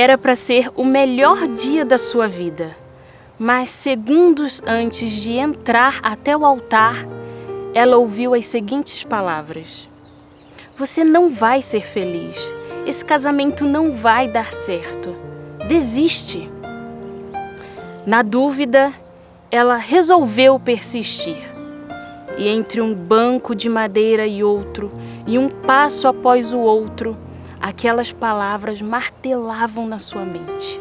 Era para ser o melhor dia da sua vida, mas segundos antes de entrar até o altar, ela ouviu as seguintes palavras: Você não vai ser feliz. Esse casamento não vai dar certo. Desiste. Na dúvida, ela resolveu persistir. E entre um banco de madeira e outro, e um passo após o outro, aquelas palavras martelavam na sua mente.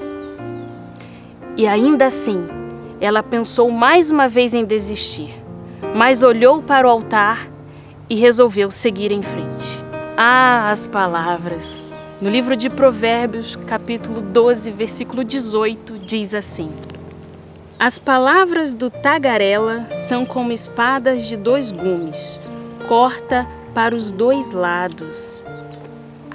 E ainda assim, ela pensou mais uma vez em desistir, mas olhou para o altar e resolveu seguir em frente. Ah, as palavras! No livro de Provérbios, capítulo 12, versículo 18, diz assim: As palavras do tagarela são como espadas de dois gumes, corta para os dois lados.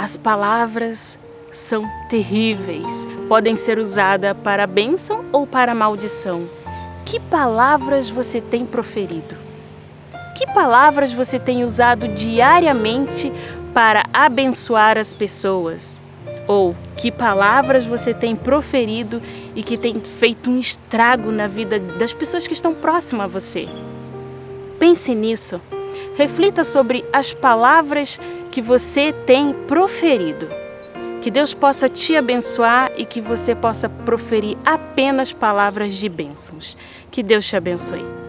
As palavras são terríveis, podem ser usadas para bênção ou para maldição. Que palavras você tem proferido? Que palavras você tem usado diariamente para abençoar as pessoas? Ou que palavras você tem proferido e que tem feito um estrago na vida das pessoas que estão próximas a você? Pense nisso. Reflita sobre as palavras que você tem proferido. Que Deus possa te abençoar e que você possa proferir apenas palavras de bênçãos. Que Deus te abençoe.